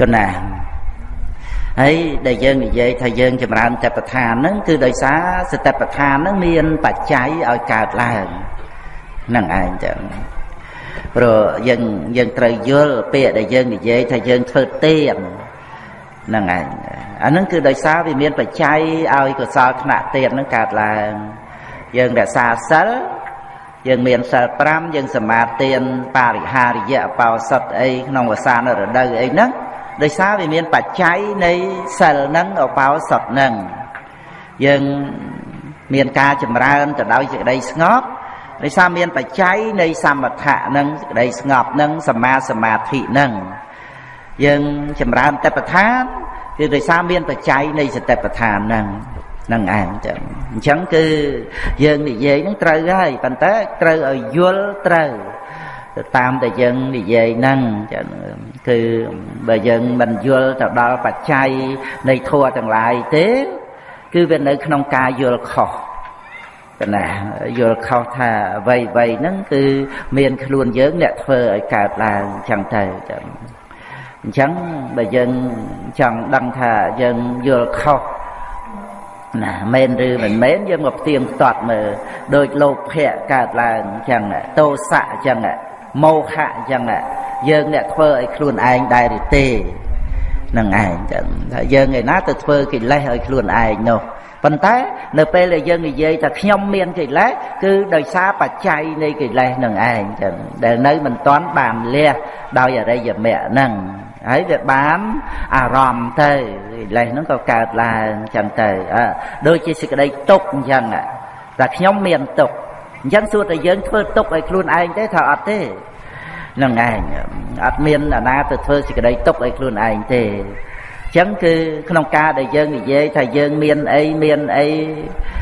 ក៏ណាហើយដែលយើងនិយាយថាយើងចម្រើនតបដ្ឋានហ្នឹងគឺដោយសារសតិប្បដ្ឋានហ្នឹងមានបច្ច័យឲ្យកើតឡើងហ្នឹងឯងចឹងព្រោះយើងយើងត្រូវយល់ពាក្យដែលយើងនិយាយថាយើងធ្វើទៀនហ្នឹងឯងអាហ្នឹងគឺដោយសារវាមានបច្ច័យឲ្យកុសលថ្នាក់ទៀនហ្នឹងកើតឡើងយើងរក្សាសិលយើងមានសិល5យើងសមាទានបរិហារយៈបោសុតអីក្នុងវសានរដូវអីហ្នឹង ដោយសារវាមានបច្ច័យនៃសិលហ្នឹងអបោសុតហ្នឹងយើងមានការចម្រើនទៅដោយសេចក្តីស្ងប់ដោយសារមានបច្ច័យនៃសមថៈនឹងសេចក្តីស្ងប់នឹងសមាសមាធិនឹងយើងចម្រើនតបឋានគឺដោយសារមានបច្ច័យនៃសតិប្បដ្ឋាននឹងនឹងឯងចឹងអញ្ចឹងគឺយើងនិយាយនឹងត្រូវហើយប៉ុន្តែត្រូវឲ្យយល់ត្រូវ ទៅតាមតែយើងនិយាយហ្នឹងចឹងគឺបើយើងមិនយល់ទៅដល់បច្ច័យនៃធัวទាំងឡាយទេ គឺវានៅ ក្នុងការយល់ខុសកណាយល់ខុសថាអ្វីអ្វីហ្នឹងគឺមានខ្លួនយើងអ្នកធ្វើឲ្យកើតឡើងចឹងទៅចឹងអញ្ចឹងបើយើងចង់ដឹងថាយើងយល់ខុសណាមែនឬមិនមែនយើងមកផ្ទៀងផ្ទាត់មើលដូចលោភៈកើតឡើងអញ្ចឹងតោសៈអញ្ចឹង មោហៈអញ្ចឹងយើងអ្នកធ្វើឲ្យខ្លួនឯងដែរឬទេនឹងឯងចឹងថាយើងឯណាទៅធ្វើកិលេសឲ្យខ្លួនឯងនោះប៉ុន្តែនៅពេលដែលយើងនិយាយថាខ្ញុំមានកិលេសគឺដោយសារបច្ច័យនៃកិលេសនឹងឯងចឹងដែលនៅមិនទាន់បានលះដោយអរិយមគ្គហ្នឹងហើយវាបានអារម្មណ៍ទៅកិលេសហ្នឹងក៏កើតឡើងចឹងទៅដូចជាសេចក្តីទុកអញ្ចឹងតែខ្ញុំមានទុក អញ្ចឹងសួរតែយើងធ្វើទុកឲ្យខ្លួនឯងទេថាអត់ទេនឹងឯងអត់មានអាណាទៅធ្វើសេចក្តីទុកឲ្យខ្លួនឯងទេចឹងគឺក្នុងការដែលយើងនិយាយថាយើងមានអីមានអី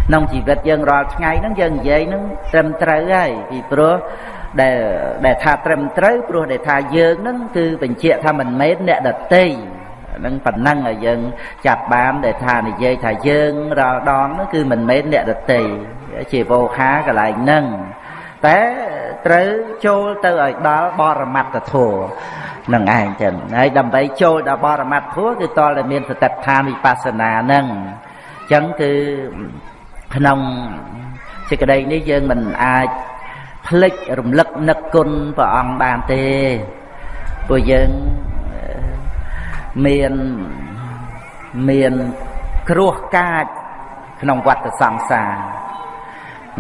ក្នុងជីវិតយើងរាល់ថ្ងៃហ្នឹងយើងនិយាយហ្នឹងត្រឹមត្រូវហើយពីព្រោះដែលដែលថាត្រឹមត្រូវព្រោះដែលថាយើងហ្នឹងគឺបញ្ជាក់ថាមិនមែនអ្នកដតី នឹងប៉ុណ្ណឹងឲ្យយើងចាប់បានដែលថានិយាយថាយើងរាល់ដងហ្នឹងគឺមិនមែនអ្នកដតីជាវោហាកន្លែងហ្នឹងតែត្រូវចូលទៅឲ្យដល់បរមត្តធម៌នឹងឯងចឹងហើយដើម្បីចូលដល់បរមត្តធម៌គឺតលតែមានសតិដ្ឋានវិបស្សនានឹងចឹងគឺក្នុងសេចក្តីនេះយើងមិនអាចភ្លេចរំលឹកនឹកគុណព្រះអង្គបានទេព្រោះយើង មានមានគ្រោះកាចក្នុងវត្តសង្សារ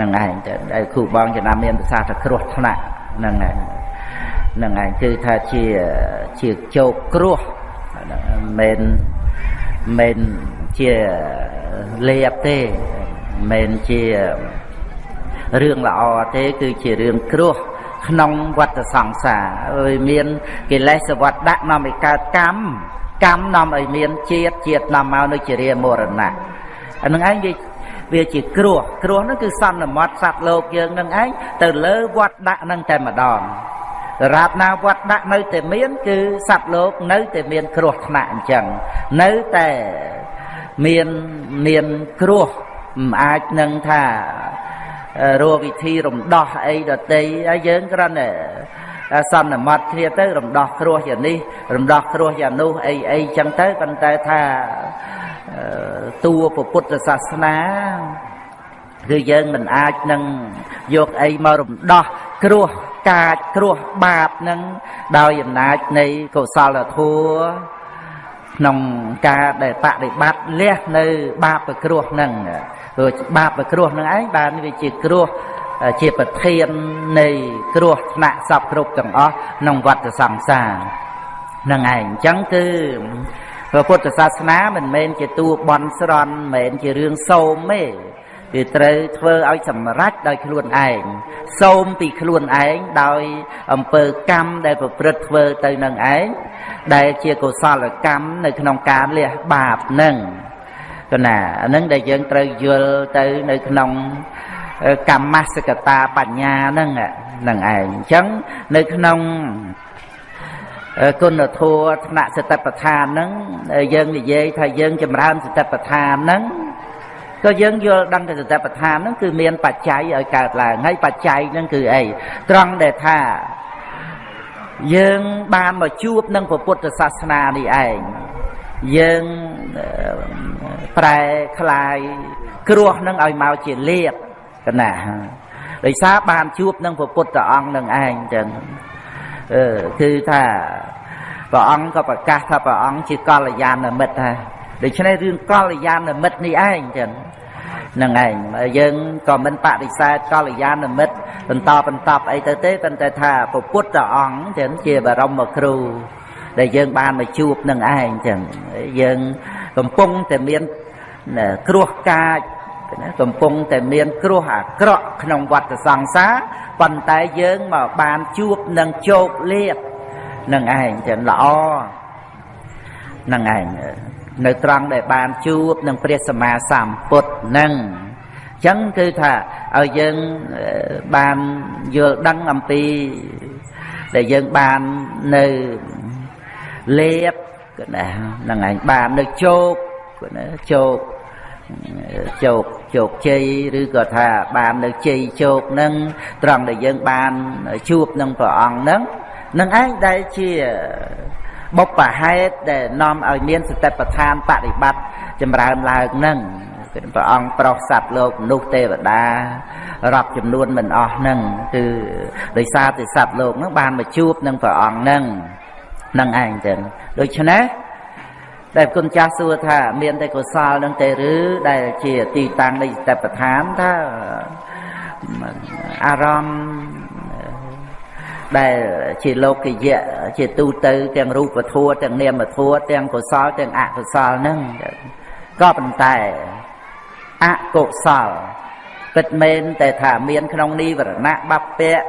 នឹងឯងទៅដែលគ្រូបងចំណាំមានប្រសាសន៍ថាគ្រោះថ្នាក់នឹងឯងនឹងឯងគឺថាជាជាជោគគ្រោះមិនមិនជាលេបទេមិនជារឿងល្អទេគឺជារឿងគ្រោះក្នុងវត្តសង្សារអើយមានកិលេសវត្តដាក់នាំឲ្យកើតកម្ម កម្មនាំឲ្យមានជាតិជាតិនាំមកនៅជារាមរណៈអានឹងឯងវាវាជាគ្រោះគ្រោះហ្នឹងគឺសន្មត់សត្វលោកយើងនឹងឯងទៅលើវត្តដាក់នឹងតែម្ដងរាបណាវត្តដាក់នៅតែមាន គឺសត្វលោកនៅតែមានគ្រោះថ្នាក់អញ្ចឹងនៅតែមានមានគ្រោះមិនអាចនឹងថារកវិធីរំដោះអីដតីហើយយើងគ្រាន់តែ សន្មត់គ្នាទៅរំដោះគ្រោះយ៉ាងនេះរំដោះគ្រោះយ៉ាងនោះអីអីចឹងទៅប៉ុន្តែថាតួពុទ្ធសាសនាគឺយើងមិនអាចនឹងយកអីមករំដោះគ្រោះកាចគ្រោះបាបនឹងដោយអំណាចនៃកុសលធម៌ក្នុងការដែលបដិបត្តិលះនៅបាបគ្រោះនឹងព្រោះបាបគ្រោះនឹងឯងបានវាជាគ្រោះ ជាប្រធាននៃគ្រោះថ្នាក់សពគ្រប់ទាំងអស់ក្នុងវដ្តសង្សារនឹងឯងអញ្ចឹងគឺព្រះពុទ្ធសាសនាមិនមែនជាតួបន់ស្រន់មិនមែនជារឿងសោមទេគឺត្រូវធ្វើឲ្យសម្រេចដោយខ្លួនឯងសូមពីខ្លួនឯងដោយអំពើកម្មដែលប្រព្រឹត្តធ្វើទៅនឹងឯងដែលជាកុសលកម្មនៅក្នុងការលះបាបនឹងកណាអានឹងដែលយើងត្រូវយល់ទៅនៅក្នុង កម្មសកតាបញ្ញាហ្នឹងហ្នឹងឯងអញ្ចឹងនៅក្នុងគុណធម៌ថ្នាក់សតិប្បដ្ឋានហ្នឹងយើងនិយាយថាយើងចម្រើនសតិប្បដ្ឋានហ្នឹងក៏យើងយល់ដឹងទៅសតិប្បដ្ឋានហ្នឹងគឺមានបច្ច័យឲ្យកើតឡើងហើយបច្ច័យហ្នឹងគឺអីត្រង់ដែលថា យើងបានមកជួបនឹងពុទ្ធសាសនានេះឯងយើងប្រែคลายគ្រោះនឹងឲ្យមកជាលៀប កណាដោយសារបានជួបនឹងពុទ្ធអង្គនឹងឯងចឹងអឺគឺថាព្រះអង្គក៏ប្រកាសថាព្រះអង្គជាកល្យាណមិត្តដែរដូច្នេះរឿងកល្យាណមិត្តនេះឯងចឹងនឹងឯងយើងក៏មិនបដិសេធកល្យាណមិត្តបន្តបន្តអីទៅទេប៉ុន្តែថាពុទ្ធអង្គចឹងជាបរមគ្រូដែលយើងបានមកជួបនឹងឯងចឹងយើងកំពុងតែមានគ្រោះកាច កំពុងតែមានគ្រោះអាក្រក់ក្នុងវដ្តសង្សារប៉ុន្តែយើងមកបានជួបនឹងជោគលាភនឹងឯងចឹងល្អនឹងឯងនៅត្រង់ដែលបានជួបនឹងព្រះសម្មាសម្ពុទ្ធនឹងអញ្ចឹងគឺថាឲ្យយើងបានយល់ដឹងអំពីដែលយើងបាននៅលេបណាហ្នឹងឯងបាននៅជោគណាជោគ ជោគជោគជ័យឬក៏ថាបាននៅជ័យជោគនឹងត្រង់ដែលយើងបានជួបនឹងព្រះអង្គនឹងនឹងឯងដែលជាបុព្វហេតុដែលនាំឲ្យមានសតិប្បដ្ឋានបប្រតិបត្តិចម្រើនឡើងនឹងព្រះអង្គប្រោសសត្វលោកមនុស្សទេវតារាប់ចំនួនមិនអស់នឹងគឺដោយសារតែសត្វលោកនឹងបានមកជួបនឹងព្រះអង្គនឹងនឹងឯងចឹងដូច្នេះ ដែលគុណចាស់សួរថាមានតែកុសលនឹងទេឬដែលជាទីតាំងនៃសតិប្បដ្ឋានថាអារម្មណ៍ដែលជាលោកយៈជាទូទៅ ទាំងរូបធัวទាំងនាមធัวទាំងកុសលទាំងអកុសលហ្នឹងក៏ប៉ុន្តែអកុសលពិតមែនតែថាមានក្នុងនិវរណៈបព្វៈ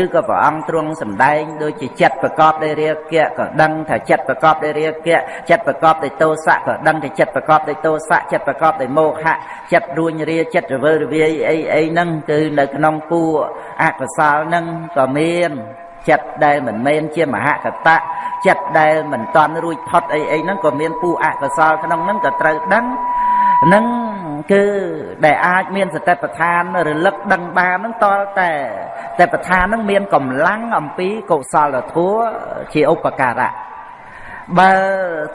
ឬក៏ព្រះអង្គទ្រង់សម្ដែងដូចជាចិត្តប្រកបដោយរាគៈក៏ដឹងថាចិត្តប្រកបដោយរាគៈចិត្តប្រកបដោយទោសៈក៏ដឹងថាចិត្តប្រកបដោយទោសៈចិត្តប្រកបដោយមោហៈចិត្តរួញរាចិត្តរវើរវាយអីអីហ្នឹងគឺនៅក្នុងពួកអកុសលហ្នឹងក៏មានចិត្តដែលមិនមែនជាមហកតៈចិត្តដែលមិនតន់រួចផុតអីអីហ្នឹងក៏មានពូអកុសលក្នុងហ្នឹងក៏ត្រូវដឹងនឹង គឺដែលអាចមានសតិប្បដ្ឋានរលឹកដឹងបានហ្នឹងតតែតែបដ្ឋានហ្នឹងមានកម្លាំងអំពីកុសលធម៌ជាឧបការៈបើ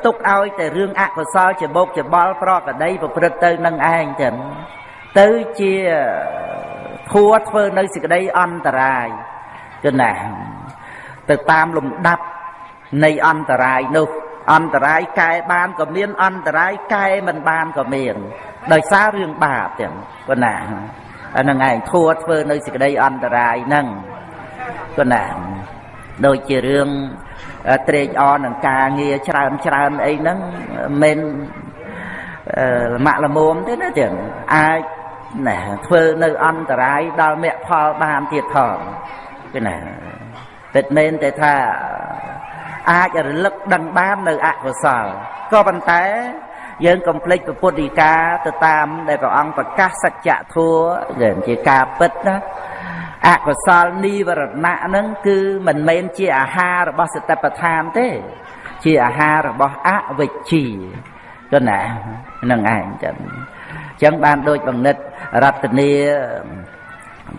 ទុកឲ្យតែរឿងអកុសលជាបោកច្បល់ប្រកដីប្រព្រឹត្តទៅនឹងឯងចឹងទៅជាធัวធ្វើនៅសេចក្តីអន្តរាយគឺណាទៅតាមលំដាប់នៃអន្តរាយនោះ អន្តរាយកែបានក៏មាន អន្តរាយកែមិនបានក៏មាន ដោយសាររឿងបាបទាំងប៉ុណ្ណាអាហ្នឹងឯងធัวធ្វើនៅសេចក្តីអន្តរាយហ្នឹងប៉ុណ្ណាដូចជារឿងត្រេកអរនឹងការងារច្រើនច្រើនអីហ្នឹងមិនលមាក់លមុំទេណាទាំងអាចណែធ្វើនៅអន្តរាយដល់មគ្គផលបានទៀតផងគឺណាពិតមែនតែថា អាចរលឹកដឹងបាននៅអកុសលក៏ប៉ុន្តែ យើងកុំភ្លេចពុទ្ធដីកាទៅតាម ដែលព្រះអង្គប្រកាសសច្ចធម៌ជាការពិតណាអកុសលនិវរណៈហ្នឹងគឺមិនមែនជាអាហាររបស់សតិប្បដ្ឋានទេ ជាអាហាររបស់អវិជ្ជាទៅណានឹងឯងចឹងចឹងបានដូចបង្និតរតនី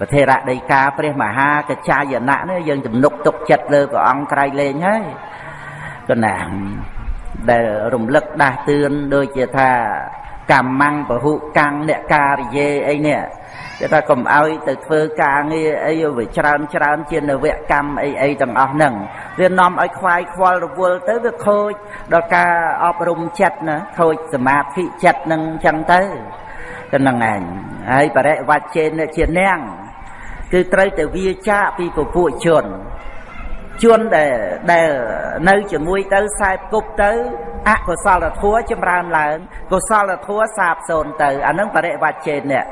ប្រធេរដីកាព្រះមហាកច្ចាយណៈនេះយើងទំនុកទុកចិត្តលើព្រះអង្គក្រៃលែងហើយ កណាដែលរំលឹកដាស់តឿនដូចជាថាកម្មੰពហុកាំងអ្នកការិយេអីនេះគេថាកុំឲ្យទៅធ្វើការងារអីវាច្រើនច្រើនជានវកម្មអីអីទាំងអស់ហ្នឹងវានាំឲ្យខ្វាយខ្វល់រវល់ទៅវាខូចដល់ការអប់រំចិត្តណាខូចសមាធិចិត្តនឹងអញ្ចឹងទៅទៅនឹងឯងហើយបរិវត្តចេនជានាងគឺត្រូវតែវាចាកពីពពួកជន ជនដែលដែលនៅជាមួយទៅខ្សែគប់ទៅអកុសលធម៌ចម្រើនឡើង កុសលធម៌សាបសូន្យទៅអានឹងបរិវត្តចេននេះ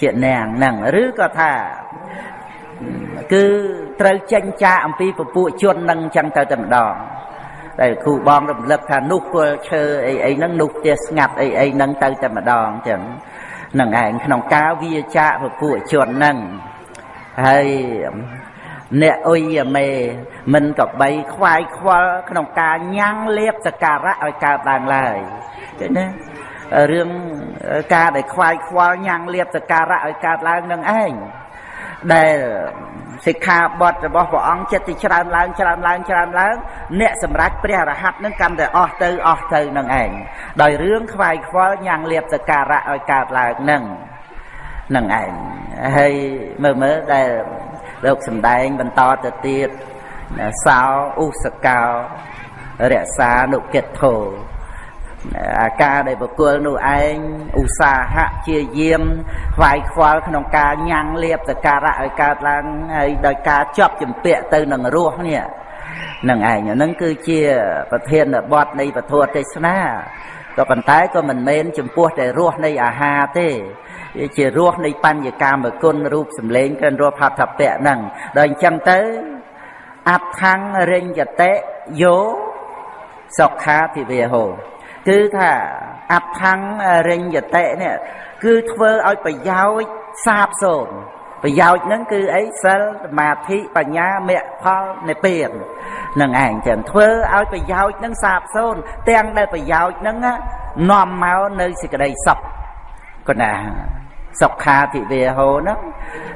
ជានាងហ្នឹងឬក៏ថាគឺត្រូវចេញចាកអំពីពពួកជននឹងអញ្ចឹងទៅតែម្ដងតែគ្រូបងរំលឹកថានោះគល់ឈើអីអីហ្នឹងនោះផ្ទះស្ងាត់អីអីហ្នឹងទៅតែម្ដងអញ្ចឹងនឹងឯងក្នុងការវាចាកពពួកជនហ្នឹងហើយ អ្នកអុយមេ មិនកបីខ្វាយខ្វល់ក្នុងការញ៉ាំងលៀបសការៈឲ្យកើតឡើងឡើយឃើញទេរឿងការដែលខ្វាយខ្វល់ញ៉ាំងលៀបសការៈឲ្យកើតឡើងនឹងឯងដែលសិក្ខាបទរបស់ព្រះអង្គចិត្តទីច្រើនឡើងច្រើនឡើងច្រើនឡើង អ្នកសម្រេចព្រះរហ័តនឹងកាន់តែអស់ទៅអស់ទៅនឹងឯងដោយរឿងខ្វាយខ្វល់ញ៉ាំងលៀបសការៈឲ្យកើតឡើងនឹងនឹងឯងហើយមើលមើលដែល លោកសំដែងបន្តទៅទៀតសោឧសកោរក្សានុកិទ្ធោអាការដែលបុគ្គលនោះឯងឧស្សាហៈជាយាមខ្វាយខ្វល់ក្នុងការញ៉ាំងលៀបសការៈឲ្យកើតឡើងហើយដោយការជាប់ជំពាក់ទៅនឹងរសនេះនឹងឯងហ្នឹងគឺជាប្រធានបទនៃពធទេសនាក៏ប៉ុន្តែក៏មិនមែនចំពោះតែរសនៃអាហារទេ វាជារសនៃបញ្ញកាមគុណរូបសម្លេងកិនរសផតពៈហ្នឹងដល់អញ្ចឹងទៅអដ្ឋังរិញ្ញតិយោសុខាទិវេហោគឺថាអដ្ឋังរិញ្ញតិនេះគឺធ្វើឲ្យប្រយោជន៍សាបសូន្យប្រយោជន៍ហ្នឹងគឺអីសិលសមាធិបញ្ញាមគ្គផលនិព្វាននឹងឯងចឹងធ្វើឲ្យប្រយោជន៍ហ្នឹងសាបសូន្យទាំងដែលប្រយោជន៍ហ្នឹងនាំមកនៅសេចក្តីសុខគណា សុខាធិវេហោហ្នឹង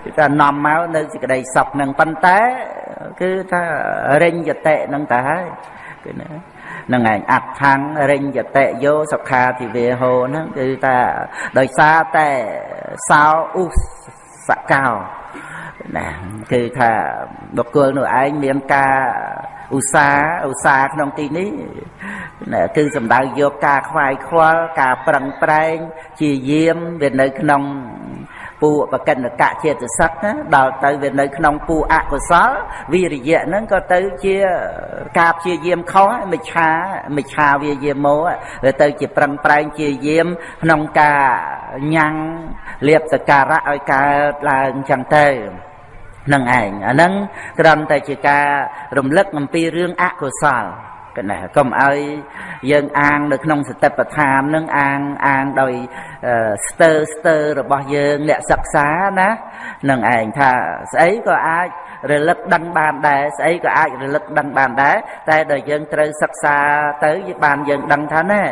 គឺថានាំមកនៅសេចក្តីសុខហ្នឹងប៉ុន្តែគឺថារិញ្ញតិហ្នឹងទៅហើយគឺណានឹងឯងអដ្ឋังរិញ្ញតិយោសុខាទិវេហោហ្នឹងគឺថាដោយសារតែសោឧសកោណាគឺថាបុគ្គលនោះឯងមានការ ឧស្សាហ៍ឧស្សាហ៍ក្នុងទីនេះណាគឺសំដៅយកការខ្វាយខ្វល់ការប្រឹងប្រែងជាយាមវានៅក្នុងពួកបកិនកៈចេតសិកណាដល់ទៅវានៅក្នុងពួកអកុសលវិរិយៈហ្នឹងក៏ទៅជាការព្យាយាមខុសមិឆាមិឆាវាយាមោវាទៅជាប្រឹងប្រែងជាយាមក្នុងការញ៉ាំងលៀបសការៈឲ្យកើតឡើងចឹងទៅ នឹងឯងអាហ្នឹងគ្រាន់តែជាការរំលឹកអំពីរឿងអកុសលកណែកុំឲ្យយើងអាងនៅក្នុងសតិប្បដ្ឋាននឹងអាងអាងដោយស្ទើស្ទើរបស់យើងអ្នកសិក្សាណានឹងឯងថាស្អីក៏អាចរលឹកដឹងបានដែរស្អីក៏អាចរលឹកដឹងបានដែរតែដល់យើងត្រូវសិក្សាទៅបានយើងដឹងថាណែ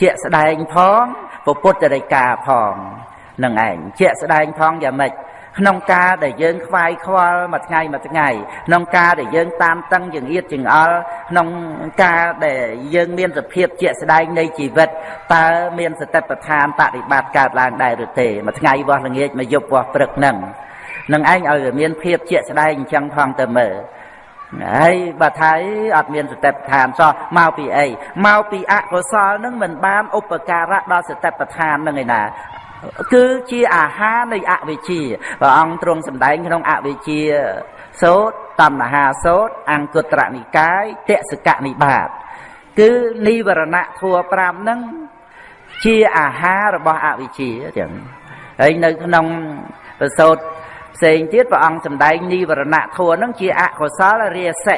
ជាក់ស្ដែងផងពុទ្ធរិកាផងនឹងឯងជាក់ស្ដែងផងយ៉ាងម៉េច ក្នុងការដែលយើងខ្វាយខ្វល់មួយថ្ងៃមួយថ្ងៃក្នុងការដែលយើងតាមតឹងចង្អៀតចង្អល់ក្នុងការដែលយើងមានសភាពជាក់ស្ដែងនៃជីវិតតើមានសតិប្បដ្ឋានបប្រតិបត្តិកើតឡើងដែរឬទេមួយថ្ងៃវោះល្ងាចមួយយប់វោះព្រឹកនឹងនឹងឯងឲ្យវាមានភាពជាក់ស្ដែងអញ្ចឹងផងទៅមើលហើយបើថាអត់មានសតិប្បដ្ឋានសោះមកពីអីមកពីអកុសលនឹងមិនបានឧបការៈដល់សតិប្បដ្ឋាននឹងឯណា គឺជាអាហារនៃអវិជ្ជាព្រះអង្គទ្រង់សម្ដែងក្នុងអវិជ្ជាសោតតណ្ហាសោតអង្គត្រនិកាយតសកនិបាត គឺនិវរណៈធัว5ហ្នឹងជាអាហាររបស់អវិជ្ជាចឹងហើយនៅក្នុងប្រសោតផ្សេងទៀតព្រះអង្គសម្ដែងនិវរណៈធัวហ្នឹងជាអកុសលរាសិ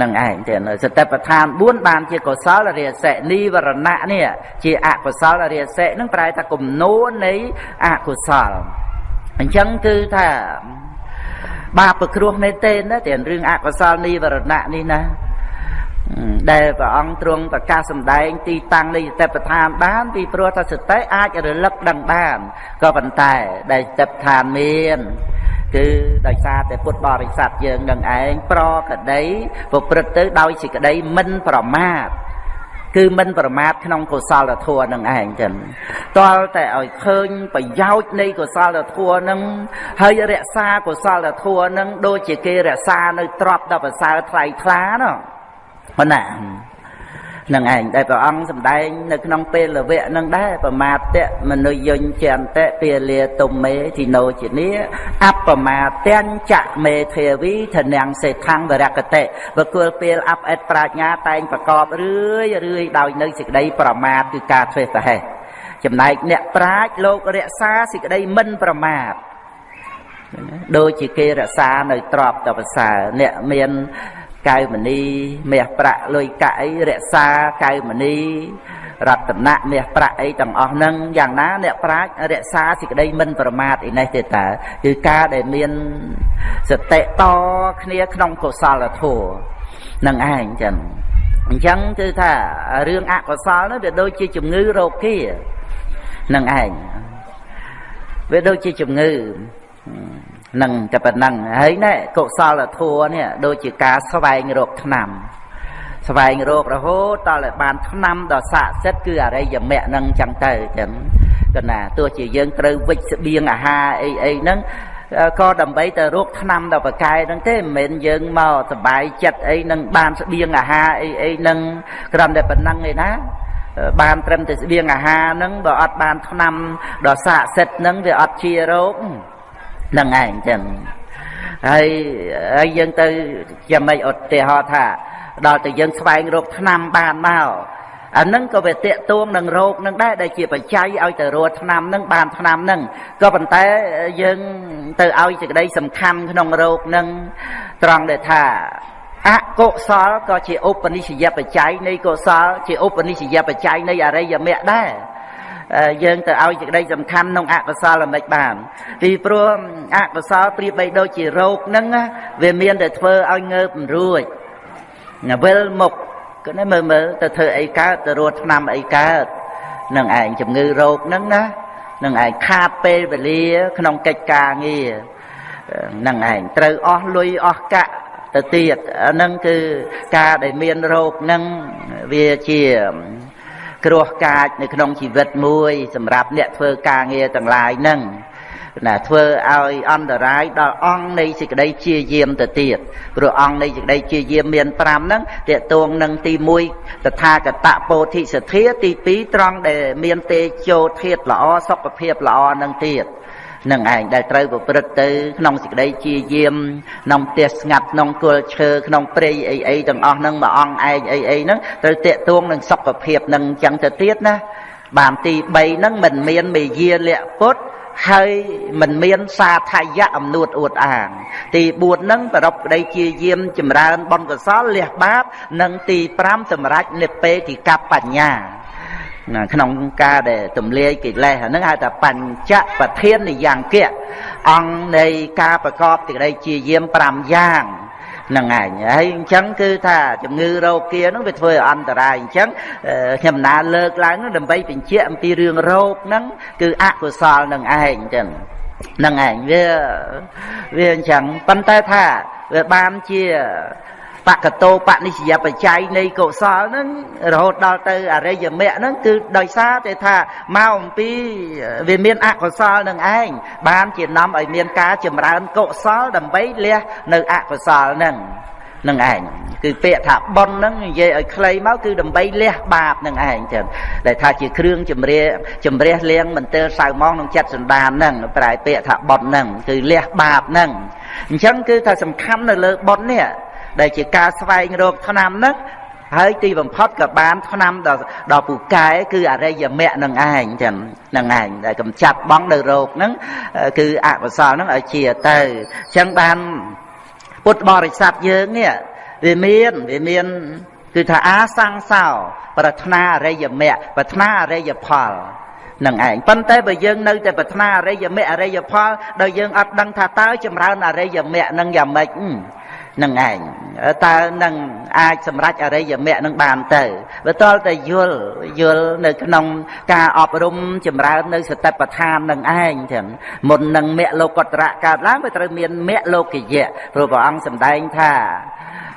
នឹងឯងទៀតសតិប្បដ្ឋាន4បានជាកុសលរាសិនិវរណៈនេះជាអកុសលរាសិនឹងប្រែថាគំនូននៃអកុសលអញ្ចឹងគឺថាបាបប្រគ្រោះមែនទេណាតែរឿងអកុសលនិវរណៈនេះណាដែលព្រះអង្គទ្រង់ប្រកាសសម្ដែងទីតាំងនៃសតិប្បដ្ឋានបានពីព្រោះថាសតិអាចរលឹកដឹងបានក៏ប៉ុន្តែដែលសតិប្បដ្ឋានមាន គឺដោយសារតែពុទ្ធបរិស័ទយើងនឹងឯងប្រក្តីប្រព្រឹត្តទៅដោយសេចក្តីមិនប្រមាទគឺមិនប្រមាទក្នុងកុសលធម៌នឹងឯងចឹងតលតែឲ្យឃើញប្រយោជន៍នៃកុសលធម៌នឹងហើយរក្សាកុសលធម៌នឹងដូចជាគេរក្សានៅទ្រព្យដល់ប្រសើរថ្លៃថ្លាណោះប៉ុណ្ណា នឹងឯងដែលព្រះអង្គសម្ដែងនៅក្នុងពេលវៈនឹងដែរប្រមាទៈមនុយញ្ចន្តិពាលាទុំមេទីណោជានីអបមាទាំងចមេធាវីធនាំងសេថੰវរកតិបកុលពេលអបអិតប្រាជ្ញាតែងប្រកបរឿយរឿយដោយនៅសេចក្តីប្រមាទគឺការធ្វេសប្រហែសចំណែកអ្នកប្រាជ្ញលោករក្សាសេចក្តីមិនប្រមាទដូចជាគេរក្សានៅទ្របតប្រសើរអ្នកមាន កៅមនីមាសប្រាក់លុយកាក់អីរក្សាកៅមនីរតនៈមាសប្រាក់អីទាំងអស់ហ្នឹងយ៉ាងណាអ្នកប្រាជ្ញរក្សាសេចក្តីមិនប្រមាទឯនេះទេតើគឺការដែលមានសតិតគ្នាក្នុងកុសលធម៌នឹងឯងចឹងអញ្ចឹងគឺថារឿងអកុសលនោះវាដូចជាជំងឺរោគានឹងឯងវាដូចជាជំងឺ នឹងតែប៉ុណ្ណឹងហើយណែកុសលធម៌នេះដូចជាការស្វែងរកឆ្នាំស្វែងរករហូតដល់ឲ្យបានឆ្នាំដ៏ស័ក្តិសិទ្ធគឺអរិយមគ្គនឹងចឹងទៅចឹងកណាទោះជាយើងត្រូវវិច្ចស្បៀងអាហារអីអីហ្នឹងក៏ដើម្បីទៅរកឆ្នាំដល់ប្រកែហ្នឹងទេមិនមែនយើងមកសបាយចិត្តអីនឹងបានស្បៀងអាហារអីអីហ្នឹងគ្រាន់តែប៉ុណ្ណឹងឯណាបានត្រឹមតែស្បៀងអាហារហ្នឹងបើអត់បានឆ្នាំដល់ស័ក្តិសិទ្ធហ្នឹងវាអត់ជារោគហ្នឹងឯងចឹងហើយហើយយើងទៅយ៉ាងម៉េចឧទាហរណ៍ថាដល់តែយើងស្វែងរកឆ្នាំបានមកអានឹងក៏វាតេតួងនឹងរោគនឹងដែរដែលជាបច្ច័យឲ្យទៅរកឆ្នាំនឹងបានឆ្នាំនឹងក៏ប៉ុន្តែយើងទៅឲ្យសេចក្តីសំខាន់ក្នុងរោគនឹងត្រង់ដែលថាអកុសលក៏ជាឧបនិស្សយបច្ច័យនៃកុសលជាឧបនិស្សយបច្ច័យនៃអរិយមគ្គដែរ យើងទៅឲ្យសេចក្តីសំខាន់ក្នុងអកុសលមិនបានពីព្រោះអកុសលប្រៀបបីដូចជារោគហ្នឹងវាមានតែធ្វើឲ្យងើបរួចវិលមុខគឺមើលមើលទៅធ្វើអីកើតទៅរត់ឆ្នាំអីកើតនឹងឯងជំងឺរោគហ្នឹងណានឹងឯងខាតពេលវេលា ក្នុងកិច្ចការងារនឹងឯងត្រូវអស់លុយអស់កាក់ទៅទៀតហ្នឹងគឺការដែលមានរោគហ្នឹងវាជា គ្រោះកាចនៅក្នុងជីវិតមួយ សម្រាប់អ្នកធ្វើការងារទាំងឡាយហ្នឹងណាធ្វើឲ្យអន្តរាយដល់អង្គនៃសេចក្តីជាយាមទៅទៀតព្រោះអង្គនៃសេចក្តីជាយាមមាន5ហ្នឹងតេតួងនឹងទី1តថាគតពោធិសទ្ធាទី2ត្រង់ដែលមានទេជោធាតល្អសុខភាពល្អនឹងទៀត នឹងឯងដែលត្រូវប្រព្រឹត្តទៅក្នុងសេចក្តីជាយាមក្នុងផ្ទះស្ងាត់ក្នុងគល់ឈើក្នុងព្រៃអីអីទាំងអស់ហ្នឹងមួយអង្គឯងអីអីហ្នឹងត្រូវតេតួងនឹងសុខភាពនឹងអញ្ចឹងទៅទៀតណាបានទី3ហ្នឹងមិនមានមេយាលៈពុទ្ធហើយមិនមានសាថយៈអំនួតអួតអាង ទី4ហ្នឹងប្រពក្តីជាយាមចម្រើនបុណ្យកុសលលះបាប និងទី5សម្រាប់និព្វេតិកបញ្ញា ក្នុងការដែលទម្លាយកិលេសហ្នឹងហៅថាបញ្ចប្រធាននិយ៉ាងគៈអង្គនៃការប្រកបទីក្តីជាយាម5យ៉ាងហ្នឹងឯងហើយអញ្ចឹងគឺថាជំងឺរោគាហ្នឹងវាធ្វើឲ្យអន្តរាយអញ្ចឹងខ្ញុំណាលើកឡើងដើម្បីបញ្ជាក់អំពីរឿងរោគហ្នឹងគឺអកុសលនឹងឯងចឹងហ្នឹងឯងវាវាអញ្ចឹងប៉ុន្តែថាវាបានជា បកតោបនិស្សយបច្ច័យនៃកុសលហ្នឹងរហូតដល់ទៅអរិយមគ្គហ្នឹងគឺដោយសារតែថាមកអំពីវាមានអកុសលនឹងឯងបានជានាំឲ្យមានការចម្រើនកុសលដើម្បីលះនៅអកុសលហ្នឹងនឹងឯងគឺពាក្យថាប៉ុនហ្នឹងនិយាយឲ្យខ្លីមកគឺដើម្បីលះបាបនឹងឯងចឹងដែលថាជាគ្រឿងជំរះជំរះលៀងមន្ទិលសៅម៉ងក្នុងចិត្តសន្តានហ្នឹងប្រែពាក្យថាប៉ុនហ្នឹងគឺលះបាបហ្នឹងអញ្ចឹងគឺថាសំខាន់នៅលើប៉ុននេះ ដែលជាការស្វែងរកថ្នាំហ្នឹងហើយទីបំផុតក៏បានថ្នាំដល់ដល់ពូកែគឺអរិយមគ្គនឹងឯងចឹងនឹងឯងដែលកំចាត់បងនៅរោគហ្នឹងគឺអកុសលហ្នឹងឲ្យជាទៅចឹងបានពុទ្ធបរិស័ទយើងនេះវាមានវាមានគឺថាអាសង្សោប្រាថ្នាអរិយមគ្គប្រាថ្នាអរិយផលនឹងឯងប៉ុន្តែបើយើងនៅតែប្រាថ្នាអរិយមគ្គអរិយផលដល់យើងអត់ដឹងថាតើចម្រើនអរិយមគ្គនឹងយ៉ាងម៉េច នឹងឯងតើនឹងអាចសម្រេចអរិយមគ្គនឹងបានទៅបើតលតែយល់យល់នៅក្នុងការអប់រំចម្រើននៅសតិប្បដ្ឋាននឹងឯងចឹងមុននឹងមគ្គលោកតរៈកើតឡើងវាត្រូវមានមគ្គលោកយៈព្រោះព្រះអង្គសម្ដែងថា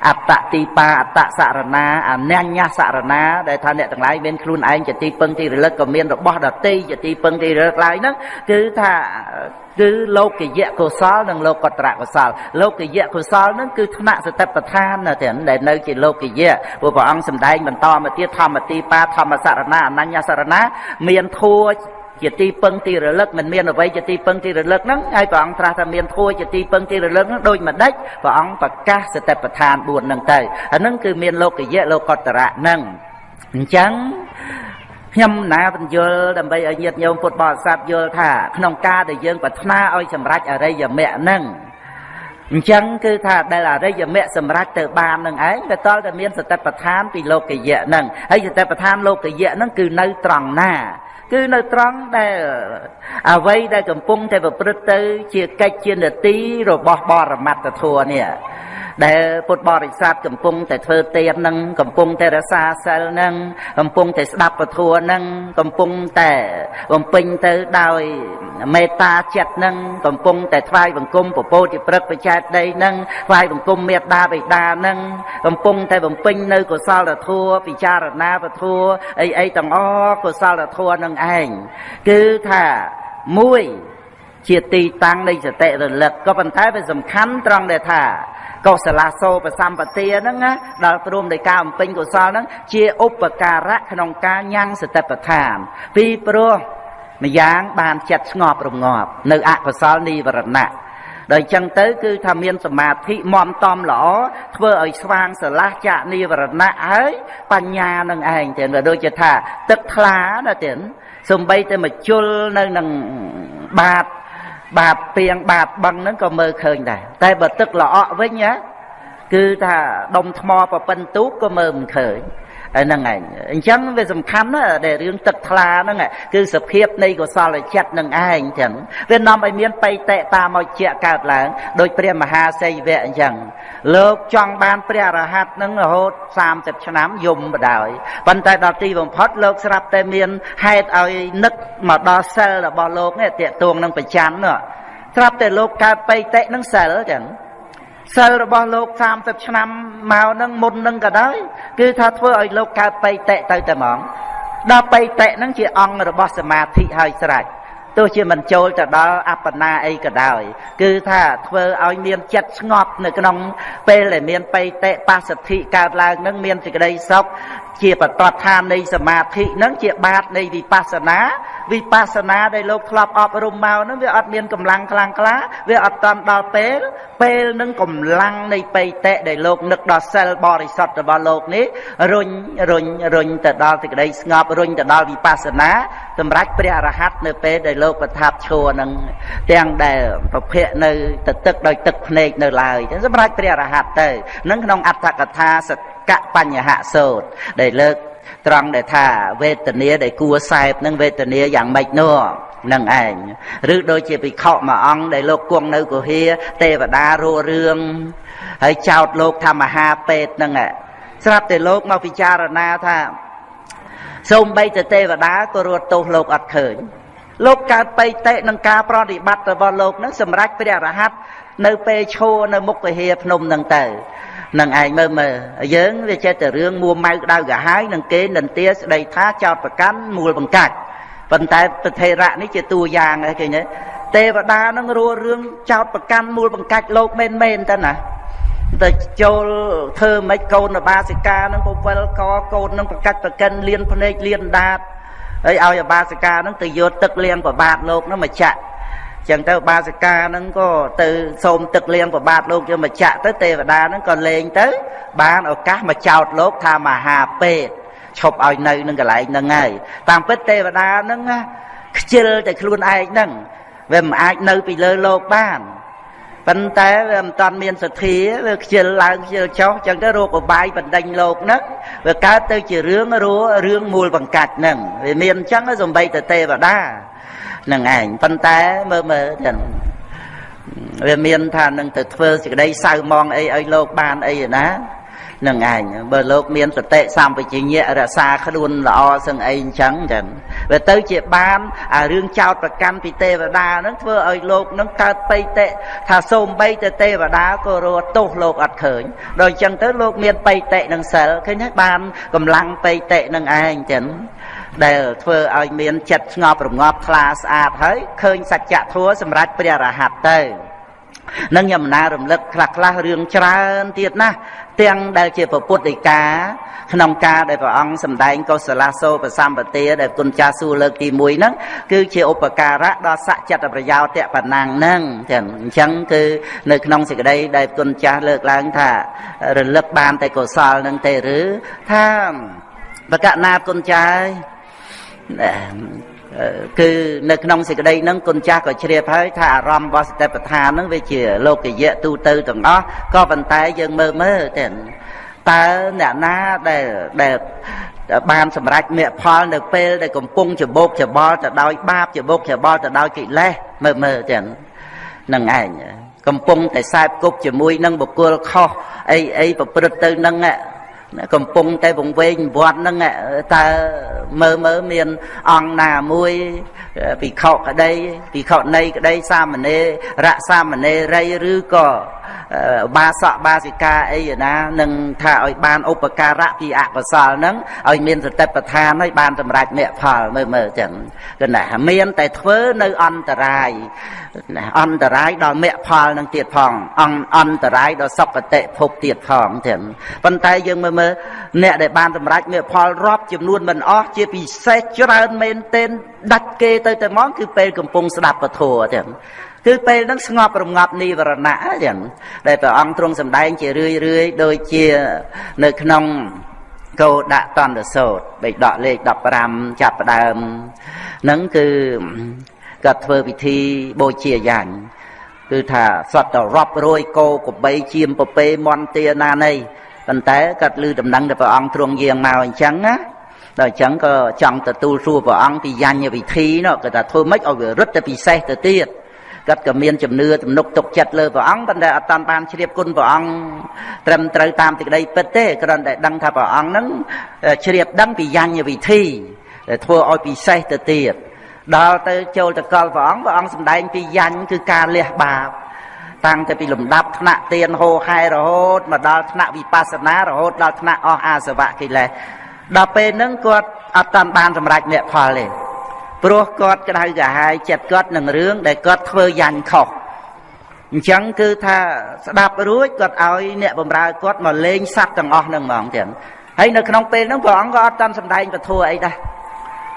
អត្តទីបាអត្តសរណាអនញ្ញសរណាដែលថាអ្នកទាំងឡាយមានខ្លួនឯងជាទីពឹងទីរលឹកក៏មានរបស់ដតីជាទីពឹងទីរលឹកឡើយហ្នឹងគឺថាគឺលោកយៈកុសលនិងលោកតរកុសលលោកយៈកុសលហ្នឹងគឺថ្នាក់សតិប្បដ្ឋានណាទាំងដែលនៅជាលោកយៈព្រោះព្រះអង្គសម្ដែងបន្តមកទៀតធម្មទីបាធម្មសរណាអនញ្ញសរណាមានធัว ជាទីពឹងទីរលឹកមិនមានអ្វីជាទីពឹងទីរលឹកហ្នឹងហើយព្រះអង្គត្រាស់ថាមានធัวជាទីពឹងទីរលឹកហ្នឹងដូចម្ដេចព្រះអង្គប្រកាសសតិប្បដ្ឋាន4ហ្នឹងទៅអាហ្នឹងគឺមានលោកយៈលោកតរៈហ្នឹងអញ្ចឹងខ្ញុំណាបញ្យល់ដើម្បីឲ្យញាតិញោមពុទ្ធបរិស័ទយល់ថាក្នុងការដែលយើងប្រាថ្នាឲ្យសម្រេចអរិយមគ្គហ្នឹងអញ្ចឹងគឺថាដែលអរិយមគ្គសម្រេចទៅបាននឹងឯងទៅតលតែមានសតិប្បដ្ឋានពីលោកយៈហ្នឹងហើយសតិប្បដ្ឋានលោកយៈហ្នឹងគឺនៅត្រង់ណា គឺនៅត្រង់ដែលអ្វីដែលកំពុងតែប្រព្រឹត្តទៅ ជាកិច្ចជានទីរបស់បរមត្តធម៌នេះ ដែលពុទ្ធបរិស័ទកំពុងតែធ្វើទាននឹងកំពុងតែរសាសិលនឹងកំពុងតែស្ដាប់ពធនឹងកំពុងតែបំពេញទៅដោយមេត្តាចិត្តនឹងកំពុងតែថ្វាយបង្គំពពោធិព្រឹកបច្ច័យដីនឹងថ្វាយបង្គំមេត្តាបិតានឹងកំពុងតែបំពេញនៅកុសលធម៌ពិចារណាពធអីអីទាំងអស់កុសលធម៌នឹងឯងគឺថាមួយ ជាទីតាំងនៃសតិរលឹកក៏ប៉ុន្តែវាសំខាន់ត្រង់ដែលថាកុសលាសោបសម្បទាហ្នឹងណាដល់ព្រមដោយការបំពេញកុសលហ្នឹងជាឧបការៈក្នុងការញ៉ាំងសតិប្បដ្ឋាន ពីព្រោះម្យ៉ាងបានចិត្តស្ងប់រងាប់នៅអកុសលនិវរណៈដល់អញ្ចឹងទៅគឺថាមានសមាធិមមតំល្អធ្វើឲ្យស្វាងស្រឡះចាក់និវរណៈហើយបញ្ញានឹងឯងទៀតដូចជាថាទឹកថ្លាណាទៀតសំបីតែមកជុលនៅនឹងបាត បាតពីងបាតបឹងហ្នឹងក៏មើលឃើញដែរតែបើទឹកល្អក់វិញណាគឺថាដុំថ្មប្រពិនទូកក៏មើលមិនឃើញ ហ្នឹងឯងអញ្ចឹងវាសំខាន់ណាស់ដែលរឿងទឹកថ្លាហ្នឹងគឺសភាពនៃកុសលចិត្តនឹងឯងចឹងវានាំឲ្យមានបៃតេតាមោជាកើតឡើងដោយព្រះមហាសីវៈអញ្ចឹងលោកចង់បានព្រះអរហន្តនឹងរហូត30ឆ្នាំយំបដ ாய் ប៉ុន្តែដល់ទីបំផុតលោកស្រាប់តែមានហេតុឲ្យនឹកមកដល់សិលរបស់លោកនេះតាកតួងនឹងប្រច័ននោះស្រាប់តែលោកកើតបៃតេនឹងសិលចឹង សិលរបស់លោក30ឆ្នាំមកនឹងមុននឹងក៏ដោយគឺថាធ្វើឲ្យលោកកើតបៃតេទៅតែហ្មងដល់បៃតេនឹងជាអង្គរបស់សមាធិហើយស្រេចទោះជាមិនចូលទៅដល់អបណាអីក៏ដោយ គឺថាធ្វើឲ្យមានចិត្តស្ងប់នៅក្នុងពេលដែលមានបៃតេបសទ្ធិកើតឡើងនឹងមានសេចក្តីសុខ ជាបតដ្ឋាននៃសមាធិនឹងជាបាតនៃវិបស្សនាវិបស្សនាដែលលោកធ្លាប់អប់រំមកហ្នឹងវាអត់មានកម្លាំងខ្លាំងក្លាវាអត់តាន់ដល់ពេលពេលនឹងកម្លាំងនៃបៃតៈដែលលោកនឹកដល់សិលបរិសុទ្ធរបស់លោកនេះរុញរុញរុញទៅដល់សេចក្តីស្ងប់រុញទៅដល់វិបស្សនាសម្រាប់ព្រះអរហន្តនៅពេលដែលលោកប្រថាប់ឈរនឹងទាំងដែលប្រភពនៅទៅទឹកដោយទឹកភ្នែកនៅឡើយចឹងសម្រាប់ព្រះអរហន្តទៅនឹងក្នុងអត្ថកថាស កបញ្ញហសោតដែលលើកត្រង់ដែលថាវេទនាដែលគួសែបនឹងវេទនាយ៉ាងម៉េចនោះនឹងឯងឬដូចជាភិក្ខុមួយអង្គដែលលោកគង់នៅគុហាទេវតារੂរឿងហើយចោតលោកថាមហាពេទ្យនឹងស្រាប់តែលោកមកពិចារណាថាសូមបីទៅទេវតាក៏រត់ទោសលោកអត់ឃើញលោកកើតបៃតេនឹងការប្រតិបត្តិរបស់លោកនឹងសម្រាប់ព្រះរហ័តនៅពេលឈរនៅមុខវិហារភ្នំនឹងទៅ នឹងឯងមើលមើលយើងវាចេះតែរឿងមួម៉ៅក្តៅកាហាយនឹងគេនន្ទាស្ដីថាចោតប្រកាន់មូលបង្កាច់ប៉ុន្តែប្រធេរៈនេះជាតួយ៉ាងឯងឃើញទេទេវតានឹងរួរឿងចោតប្រកាន់មូលបង្កាច់លោកមែនមែនតើណាទៅចូលធ្វើម៉េចកូនបាសិកានឹងពវិលកកូននឹងប្រកាច់ប្រកិនលៀនភ្នែកលៀនដាតហើយឲ្យអាបាសិកានឹងទៅយកទឹកលៀងប្របាទលោកនឹងមកចាក់ ចឹងទៅបាសិកាហ្នឹងក៏ទៅសូមទឹកលៀងប្របាទលោកយកមកចាក់ទៅទេវតាហ្នឹងក៏លេងទៅ បានឱកាសមកចោតលោកថាមហាពេទ្យឈប់ឲ្យនៅនឹងកន្លែងហ្នឹងហើយតាមពិតទេវតាហ្នឹងខ្ជិលតែខ្លួនឯងហ្នឹងវាមិនអាចនៅពីលើលោកបានប៉ុន្តែវាមិនតាន់មានសទ្ធាវាខ្ជិលឡើងខ្ជិលចុះចឹងទៅរោគបាយបណ្ដេញលោកហ្នឹងវាកើតទៅជារឿងរួរឿងមូលបង្កាច់ហ្នឹងវាមានអញ្ចឹងសំបីទៅទេវតា នឹងឯងប៉ុន្តែមើលមើលទាំងវាមានថានឹងទៅធ្វើសេចក្តីសៅมองអីឲ្យលោកបានអីណានឹងឯងបើលោកមានសតិសម្បជញ្ញៈរក្សាខ្លួនល្អសឹងអីអញ្ចឹងចឹងវាទៅជាបានអារឿងចោតប្រកាន់ពីទេវតាហ្នឹងធ្វើឲ្យលោកហ្នឹងកើតបៃតេថាសូមបីទៅទេវតាក៏រត់ទោសលោកអត់ឃើញដល់អញ្ចឹងទៅលោកមានបៃតេនឹងសិលឃើញទេបានកម្លាំងបៃតេនឹងឯងចឹង ដែលធ្វើឲ្យមានចិត្តស្ងប់រងាប់ថ្លាស្អាតហើយឃើញសច្ចធម៌សម្រាប់ព្រះរហ័តទៅនឹងខ្ញុំណារំលឹកខ្លះខ្លះរឿងច្រើនទៀតណាទាំងដែលជាពុទ្ធដីកាក្នុងការដែលព្រះអង្គសម្ដែងកុសលាសោបសម្បទាដែលគុណចាស់សួរលើកទី1ហ្នឹងគឺជាឧបការៈដល់សច្ចតប្រយោជន៍តបណាំងហ្នឹងចឹងអញ្ចឹងគឺនៅក្នុងសេចក្តីដែលគុណចាស់លើកឡើងថារលឹកបានតែកុសលហ្នឹងទេឬថាបកណាគុណចាស់ គឺនៅក្នុងសេចក្តីហ្នឹងគុណចាស់ក៏ជ្រាបហើយថាអារម្មណ៍របស់សតិប្បដ្ឋានហ្នឹងវាជាលោកយៈទូទៅទាំងអស់ក៏ប៉ុន្តែយើងមើលមើលទៅតើអ្នកណាដែលដែលបានសម្រេចមគ្គផលនៅពេលដែលកំពុងច្បោកច្បល់ទៅដោយបាបច្បោកច្បល់ទៅដោយកិលេសមើលមើលចឹងនឹងឯងកំពុងតែខ្សែគប់ជាមួយនឹងបុគ្គលខុសអីអីប្រព្រឹត្តទៅនឹង កំពុងតែវង្វេងវត្តហ្នឹងតើមើលមើលមានអង្គណាមួយភិក្ខុក្តីភិក្ខុនៃក្តីសាមណេរៈសាមណេរីឬក៏បាសកបាសិកាអីណានឹងថាឲ្យបានឧបការៈពីអកុសលហ្នឹងឲ្យមានសតិប្បដ្ឋានឲ្យបានសម្រេចមគ្គផលមើលមើលចឹងគឺណាមានតែធ្វើនៅអន្តរាយអន្តរាយដល់មគ្គផលនឹងទៀតផងអន្តរាយដល់សុគតិភពទៀតផងចឹងប៉ុន្តែយើងមើលមើលអ្នកដែលបានសម្រេចមគ្គផលរាប់ចំនួនមិនអស់ជាពិសេសច្រើនមែនទែនដាច់គេទៅតែមកគឺពេលកំពុងស្ដាប់ពធចឹង គឺពេលហ្នឹងស្ងប់រងាប់និវរណៈចឹងដែលព្រះអង្គទ្រង់សម្ដែងជារឿយរឿយដូចជានៅក្នុងកោដកតន្តសោតបេដកលេខ15ចាប់ផ្ដើមហ្នឹងគឺគាត់ធ្វើពិធីបូជាយ៉ាញ់គឺថាសត្វទៅរាប់រយគោកបីជាមពពេមន់ទាណានៃប៉ុន្តែគាត់ឮដំណឹងទៅព្រះអង្គទ្រង់យាងមកអញ្ចឹងណាដល់អញ្ចឹងក៏ចង់ទទួលសួរព្រះអង្គពីយញ្ញវិធីនោះគាត់ថាធ្វើម៉េចឲ្យវារឹតទៅពិសេសទៅទៀត គាត់ក៏មានជំនឿទំនុកទុកចិត្តលើព្រះអង្គប៉ុន្តែអត់តាន់បានជ្រាបគុណព្រះអង្គត្រឹមត្រូវតាមទីក្តីពិតទេគ្រាន់តែដឹងថាព្រះអង្គនឹងជ្រាបដឹងពីយញ្ញវិធីដែលធ្វើឲ្យពិសេសទៅទៀតដល់ទៅចូលទៅកលព្រះអង្គព្រះអង្គសម្ដែងពីយញ្ញគឺការលះបាបតាំងតែពីលំដាប់ថ្នាក់ទៀនហោហែរហូតមកដល់ថ្នាក់វិបស្សនារហូតដល់ថ្នាក់អស់អាសវៈកិលេសដល់ពេលហ្នឹងគាត់អត់តាន់បានសម្រេចមគ្គផលទេ ព្រោះគាត់ក្តៅក្រហាយចិត្តគាត់នឹងរឿងដែលគាត់ធ្វើយ៉ាញ់ខុសអញ្ចឹងគឺថាស្ដាប់រួចគាត់ឲ្យអ្នកបម្រើគាត់មកលេងសัตว์ទាំងអស់នឹងហ្មងទាំងហើយនៅក្នុងពេលហ្នឹងព្រះអង្គក៏អត់តាន់សម្ដែងពធអីដែរ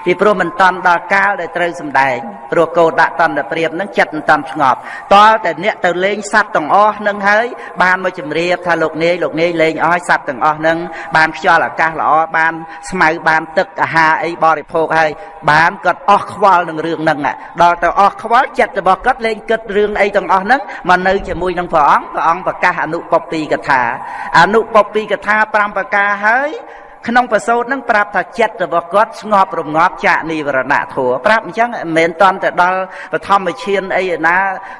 ពីព្រោះមិនតាន់ដល់កាលដែលត្រូវសម្ដែងព្រោះកោដាក់តន្តព្រាបនឹងចិត្តមិនតាន់ស្ងប់តលតែអ្នកទៅលេងសัตว์ទាំងអស់នឹងហើយបានមកជម្រាបថាលោកនាយលោកនាយលេងអស់ហើយសัตว์ទាំងអស់នឹងបានខ្យល់អាកាសល្អបានស្មៅបានទឹកអាហារអីបរិភោគហើយបានគាត់អស់ខ្វល់នឹងរឿងហ្នឹងដល់ទៅអស់ខ្វល់ចិត្តរបស់គាត់លេងគិតរឿងអីទាំងអស់ហ្នឹងមកនៅជាមួយនឹងព្រះអង្គព្រះអង្គប្រកាសអនុពពីកថាអនុពពីកថា5ប្រការហើយ ក្នុងប្រសូតនឹងប្រាប់ថាចិត្តរបស់គាត់ស្ងប់រងាប់ចាកនិវរណៈធัวប្រាប់អញ្ចឹងមិនមែនតន់តែដល់បឋមឈានអីណា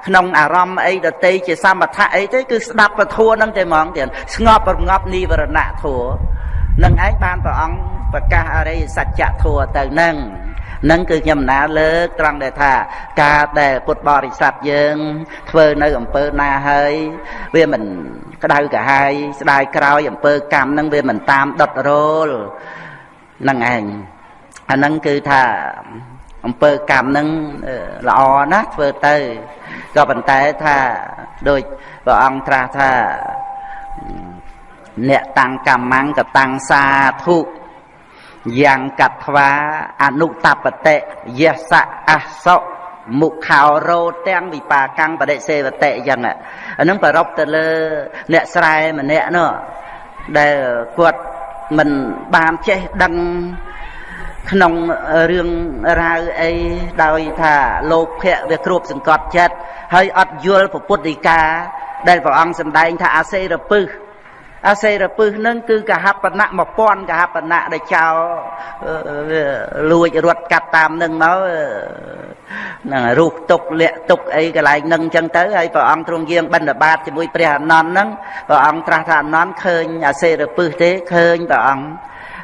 ក្នុងអារម្មណ៍អីដតីជាសមថៈអីទេគឺស្ដាប់ពធัวនឹងតែហ្មងទៀតស្ងប់រងាប់និវរណៈធัวនឹងឯងបានព្រះអង្គប្រកាសអរិយសច្ចធัวទៅនឹងនឹងគឺខ្ញុំណាលើកត្រង់ដែលថាការដែលពុទ្ធបរិស័ទយើង ធ្វើនៅអំពើណាហើយវាមិន ក្តៅក្រហាយស្ដាយក្រោយអំពើកម្មនឹងវាមិនតាមដុតរោលនឹងឯងអានឹងគឺថាអំពើកម្មនឹងល្អណាស់ធ្វើទៅក៏ប៉ុន្តែថាដូចព្រះអង្គត្រាស់ថាអ្នកតាំងកម្មੰកតាំងសាធុយ៉ាងកត្វាអនុតបតិយសៈអសៈ មុខោរោទាំងវិបាកាំងបដិសេវតិអញ្ចឹងអានឹងប្រົບទៅលើអ្នកស្រែម្នាក់នោះដែលគាត់មិនបានចេះដឹងក្នុងរឿងរ៉ាវអីដោយថាលោភៈវាគ្របសង្កត់ចិត្តហើយអត់យល់ពុទ្ធដីកាដែលព្រះអង្គសម្ដែងថាអាសេរពឹស អាសេរពឹសនឹងគឺកហបណៈ1000កហបណៈដែលចោលលួចរត់កាត់តាមនឹងមកហ្នឹងរូបទុកលាក់ទុកអីកន្លែងនឹងអញ្ចឹងទៅហើយព្រះអង្គទ្រង់យាងបិណ្ឌបាតជាមួយព្រះអនន្តហ្នឹងព្រះអង្គត្រាស់ថាអនន្តឃើញអាសេរពឹសទេឃើញព្រះអង្គ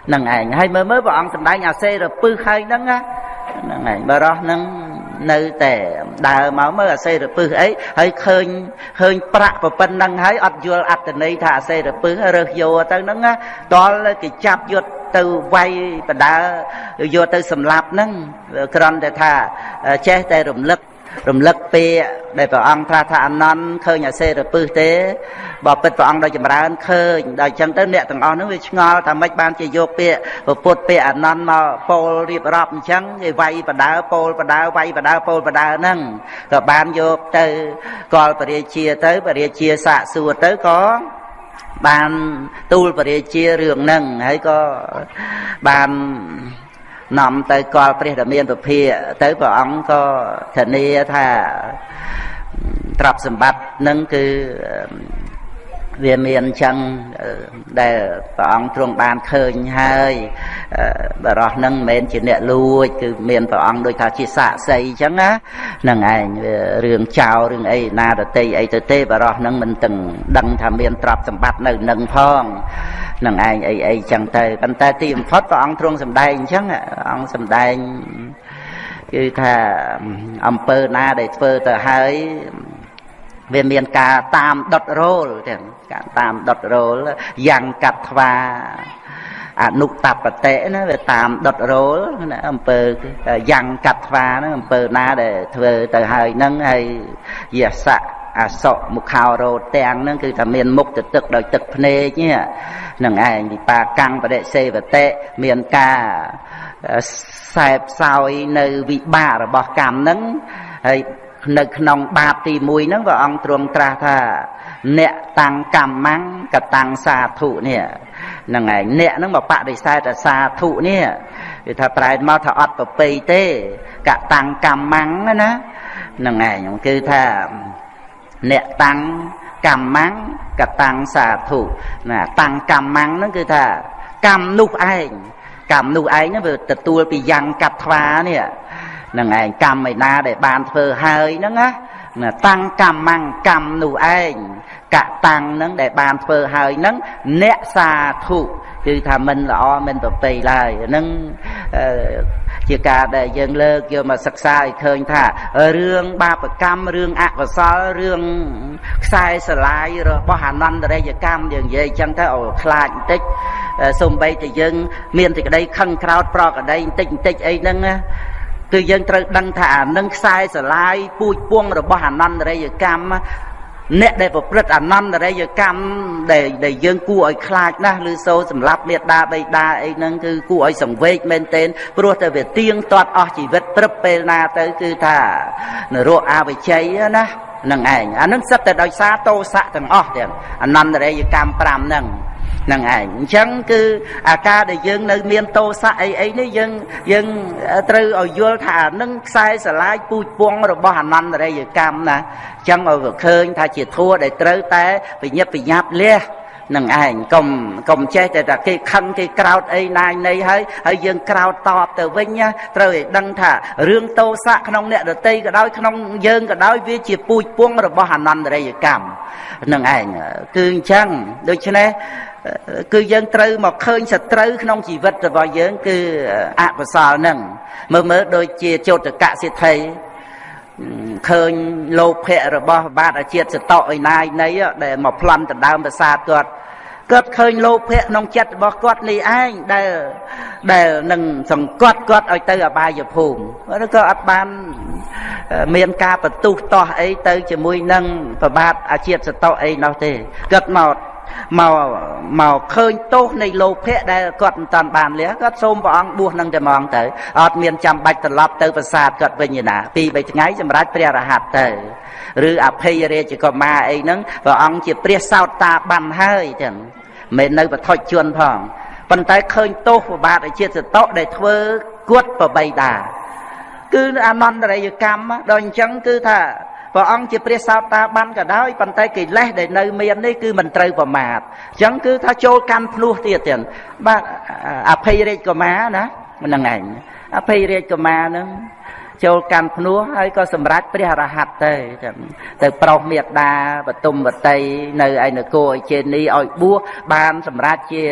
ហ្នឹងឯងហើយមើលមើលព្រះអង្គសម្ដែងអាសេរពឹសហើយហ្នឹងហ្នឹងឯងបរោះហ្នឹង នៅតែដើរមកមើលអាសេរពឹសអីហើយឃើញឃើញប្រាក់ប៉ុណ្ណឹងហើយអត់យល់អត្តន័យថាអាសេរពឹសរើសយកទៅហ្នឹងដល់គេចាប់យកទៅវាយបដាយកទៅសម្លាប់ហ្នឹងគ្រាន់តែថាចេះតែរំលឹក រំលឹកពាក្យដែលព្រះអង្គត្រាស់ថាអនន្តឃើញអាសេរពឹសទេបើពិតព្រះអង្គដោយចម្រើនឃើញដល់អញ្ចឹងទៅអ្នកទាំងអស់ហ្នឹងវាឆ្ងល់ថាម៉េចបានជាយកពាក្យពុទ្ធពាក្យអនន្តមកពោលរៀបរាប់អញ្ចឹងគេវាយបដើពោលបដើវាយបដើពោលបដើហ្នឹងក៏បានយកទៅកលពរាជាទៅពរាជាសាកសួរទៅក៏បានទូលពរាជារឿងហ្នឹងហើយក៏បាន នាំទៅកលព្រះដែលមានពភាទៅព្រះអង្គក៏ធានាថាទ្រព្យសម្បត្តិនឹងគឺ វាមានអញ្ចឹងដែលព្រះអង្គទ្រង់បានឃើញហើយបរោះនឹងមិនមែនជាអ្នកលួច គឺមានព្រះអង្គដូចថាជាសាក្សីអញ្ចឹងណាហ្នឹងឯងរឿងចោលរឿងអីណាតតីអីទៅទេបរោះនឹងមិនទាំងដឹងថាមានទ្រព្យសម្បត្តិនៅនឹងផងនឹងឯងអីអីចឹងទៅប៉ុន្តែទីបំផុតព្រះអង្គទ្រង់សម្ដែងអញ្ចឹងអង្គសម្ដែងគឺថាអំពើណាដែលធ្វើទៅហើយវាមានការតាមដុតរោលទាំង ការតាមដុតរោលយ៉ាងកាត់ថ្វាអនុតបតិណាវាតាមដុតរោលណាអំពើយ៉ាងកាត់ថ្វាហ្នឹងអំពើណាដែលធ្វើទៅហើយហ្នឹងហើយយសៈអសក់មុខោរោទាំងហ្នឹងគឺថាមានមុខទៅទឹកដោយទឹកភ្នែកហ្នឹងឯងវិបាកាំងបដិសេវតិមានការខ្សែផ្សោយនៅវិបាករបស់កម្មហ្នឹងហើយនៅក្នុងបាបទី1ហ្នឹងព្រះអង្គទ្រង់ត្រាស់ថា អ្នកតាំងកម្មੰកតាំងសាធុនេះហ្នឹងឯងអ្នកហ្នឹងមកបដិសេធសាធុនេះគឺថាប្រែមកថាអត់ប្រពៃទេកតាំងកម្មੰណាហ្នឹងឯងគឺថាអ្នកតាំងកម្មੰកតាំងសាធុណាតាំងកម្មੰហ្នឹងគឺថាកម្មនោះឯងកម្មនោះឯងហ្នឹងវាទទួលពីយ៉ាងកាត់ថ្វានេះនឹងឯងកម្មឯណាដែលបានធ្វើហើយហ្នឹងណា តាំងកម្មੰកម្មនោះឯងកតាំងហ្នឹងដែលបានធ្វើហើយហ្នឹងអ្នកសាធុគឺថាមិនល្អមិនប្រពៃឡើយហ្នឹងជាការដែលយើងលើកយកមកសិក្សាឲ្យឃើញថារឿងបាបកម្មរឿងអកុសលរឿងខ្សែស្រឡាយរបស់អនន្តរិយកម្មយើងនិយាយចឹងទៅឲ្យខ្លាចបន្តិចសំបីតែយើង មានតែក្តីខឹងក្រោតប្រក្តីបន្តិចបន្តិចអីហ្នឹងណា គឺយើងត្រូវដឹងថាអានឹងខ្សែស្រឡាយពូជពងរបស់អនន្តរិយកម្មអ្នកដែលប្រព្រឹត្តអនន្តរិយកម្មដែលដែលយើងគួរឲ្យខ្លាចណាស់ឬសូសម្លាប់មេដាបៃតាអីហ្នឹងគឺគួរឲ្យសង្វេគមែនទែនព្រោះតែវាទៀងទាត់អស់ជីវិតព្រឹបពេលណាទៅគឺថានរកអវិជ័យណានឹងឯងអានឹងសិតតែដោយសារតោសៈទាំងអស់ទាំងអនន្តរិយកម្ម5ហ្នឹង នឹងឯងអញ្ចឹងគឺអាការដែលយើងនៅមានតោសៈអីអីនេះយើងយើងត្រូវឲ្យយល់ថានឹងខ្សែស្រឡាយពូជពងរបស់អនន្តរិយកម្មណាអញ្ចឹងឲ្យឃើញថាជាធัวដែលត្រូវតែវិញ្ញាបវិញ្ញាបលះនឹងឯងកុំកុំចេះតែថាគេខឹងគេក្រោតអីណាយនៃហើយហើយយើងក្រោតតបទៅវិញណាត្រូវឲ្យដឹងថារឿងតោសៈក្នុងអ្នកដតីក៏ដោយក្នុងយើងក៏ដោយវាជាពូជពងរបស់អនន្តរិយកម្មនឹងឯងគឺអញ្ចឹងដូច្នេះ គឺយើងត្រូវមកឃើញសត្រូវក្នុងជីវិតរបស់យើង គឺអកុសលហ្នឹងមើលមើលដូចជាចោតកសិទ្ធិឃើញលោភៈរបស់បាទអាជាតិសតអីណាយនៃដែលមកប្លន់ដណ្ដើមប្រាសាទគាត់គាត់ឃើញលោភៈក្នុងចិត្តរបស់គាត់នេះឯងដែលដែលនឹងសង្កត់គាត់ឲ្យទៅអបាយភូមិឬក៏អត់បានមានការបន្ទុះតោះអីទៅជាមួយនឹងប្របាទអាជាតិសតអីនោះទេគាត់មក មកមកឃើញទោសនៃលោភៈដែលគាត់មិនតាន់បានលះគាត់សូមព្រះអង្គបួសនឹងតែហ្មងទៅអត់មានចាំបាច់ត្រឡប់ទៅប្រាសាទគាត់វិញទេណាពីរបីថ្ងៃសម្រាប់ព្រះរហ័តទៅឬអភ័យរាជកុមារអីហ្នឹងព្រះអង្គជាព្រះសោតតាបានហើយចឹងមិននៅបឋិជនផងប៉ុន្តែឃើញទោសប្របាទអាជាតិសតៈដែលធ្វើគួតប្របីតាគឺអនន្តរិយកម្មដល់អញ្ចឹងគឺថា ព្រះអង្គជាព្រះសោតាបានក៏ដោយប៉ុន្តែកិលេសដែលនៅមាននេះគឺមិនត្រូវប្រមាទអញ្ចឹងគឺថាចូលកម្មភ្នោះទៀតទៀតបាទអភ័យរាជកុមារណាហ្នឹងឯងអភ័យរាជកុមារហ្នឹងចូលកម្មភ្នោះហើយក៏សម្រេចព្រះរហ័តទៅទៅប្រុសមេដាបតុមវតីនៅឯនគរអជេនីឲ្យបួសបានសម្រេចជា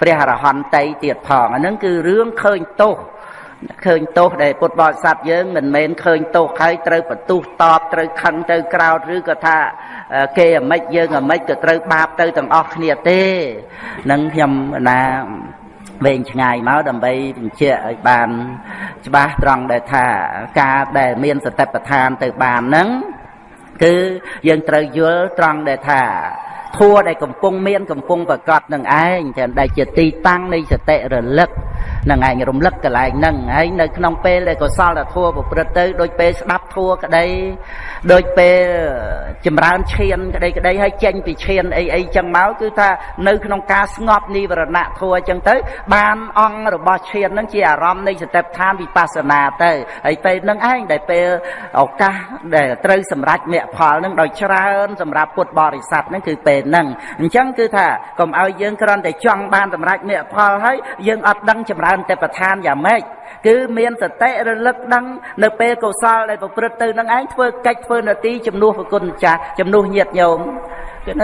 ព្រះរហន្តតីទៀតផងអាហ្នឹងគឺរឿងឃើញទោស ឃើញទោសដែលពុទ្ធបរិស័ទយើងមិនមែនឃើញទោសហើយត្រូវបន្ទុះតបត្រូវខឹងទៅក្រោតឬក៏ថាគេអាម៉េចយើងអាម៉េចក៏ត្រូវបាបទៅទាំងអស់គ្នាទេនឹងខ្ញុំណាវែងឆ្ងាយមកដើម្បីបញ្ជាក់ឲ្យបានច្បាស់ត្រង់ដែលថាការដែលមានសតិប្បដ្ឋានទៅបានហ្នឹងគឺយើងត្រូវយល់ត្រង់ដែលថាធัวដែលកំពុងមានកំពុងប្រកបនឹងឯងដែលជាទីតាំងនៃសតិរលឹកនឹងឯងរំលឹកកន្លែងហ្នឹងហើយនៅក្នុងពេលដែលកុសលធម៌ប្រព្រឹត្តទៅដូចពេលស្ដាប់ធម៌ក្តីដូចពេលចម្រើនឈានក្តីក្តីហើយចេញពីឈានអីអីចឹងមកគឺថានៅក្នុងការស្ងប់និវរណៈធម៌ចឹងទៅ បានអង្គរបស់ឈានហ្នឹងជាអារម្មណ៍នៃសតិប្បដ្ឋានវិបស្សនាទៅហើយពេលហ្នឹងឯងដែលពេលឱកាសដែលត្រូវសម្រេចមគ្គផលហ្នឹងដោយច្រើនសម្រាប់ពុទ្ធបរិស័ទហ្នឹងគឺពេលហ្នឹងអញ្ចឹងគឺថាកុំឲ្យយើងគ្រាន់តែចង់បានសម្រេចមគ្គផលហើយយើងអត់ដឹងចម្រើនទេពឋានយ៉ាងម៉េចគឺមានសតិរលឹកដឹងនៅពេលកុសលដែលប្រព្រឹត្តទៅនឹងឯងធ្វើកិច្ចធ្វើនទីជំនួសប្រគុណចាស់ជំនួសញាតញោម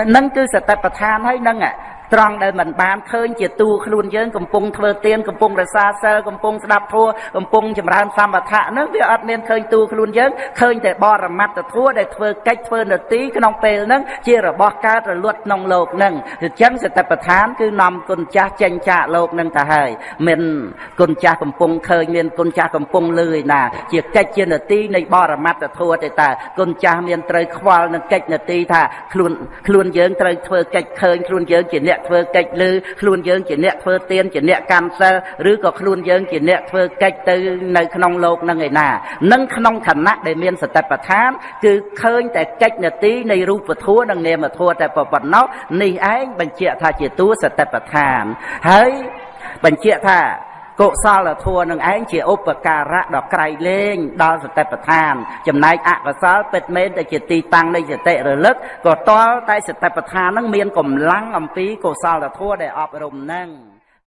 ហ្នឹងគឺសតិប្បដ្ឋានហើយហ្នឹង ត្រង់ដែលមិនបានឃើញជាតួខ្លួនយើងកំពុងធ្វើទានកំពុងរសាសិលកំពុងស្ដាប់ធម៌កំពុងចម្រើនសម្បថៈនឹងវាអត់មានឃើញតួខ្លួនយើងឃើញតែបរមត្តធម៌ដែលធ្វើកិច្ចធ្វើនទីក្នុងពេលហ្នឹងជារបស់កើតរលត់ក្នុងលោកហ្នឹងអញ្ចឹងសតិប្បដ្ឋានគឺនាំគុណចាស់ចេញចាកលោកហ្នឹងទៅហើយមានគុណចាស់កំពុងឃើញមានគុណចាស់កំពុងលឺឯណាជាកិច្ចជានទីនៃបរមត្តធម៌ទេតើគុណចាស់មានត្រូវខ្វល់នឹងកិច្ចនទីថាខ្លួនខ្លួនយើងត្រូវធ្វើកិច្ចឃើញខ្លួនយើងជាអ្នកអ្នកធ្វើកិច្ចលើខ្លួនយើងជាអ្នកធ្វើទានជាអ្នកកម្មសិលឬក៏ខ្លួនយើងជាអ្នកធ្វើកិច្ចទៅនៅក្នុងលោកនឹងឯណានឹងក្នុងឋានៈដែលមានសតិប្បដ្ឋាន គឺឃើញតែកិច្ចនទីនៃរូបធម៌និងនាមធម៌តែប៉ុណ្ណោះនេះឯងបញ្ជាក់ថាជាតួសតិប្បដ្ឋានហើយបញ្ជាក់ថា កុសលធម៌នឹងឯងជាឧបការៈដ៏ក្រៃលែងដល់សតិប្បដ្ឋាន ចំណែកអកុសលពិតមែនតែជាទីតាំងនៃសតិរលឹកក៏តល់តែសតិប្បដ្ឋាននឹងមានកម្លាំងអំពីកុសលធម៌ដែលអប់រំនឹង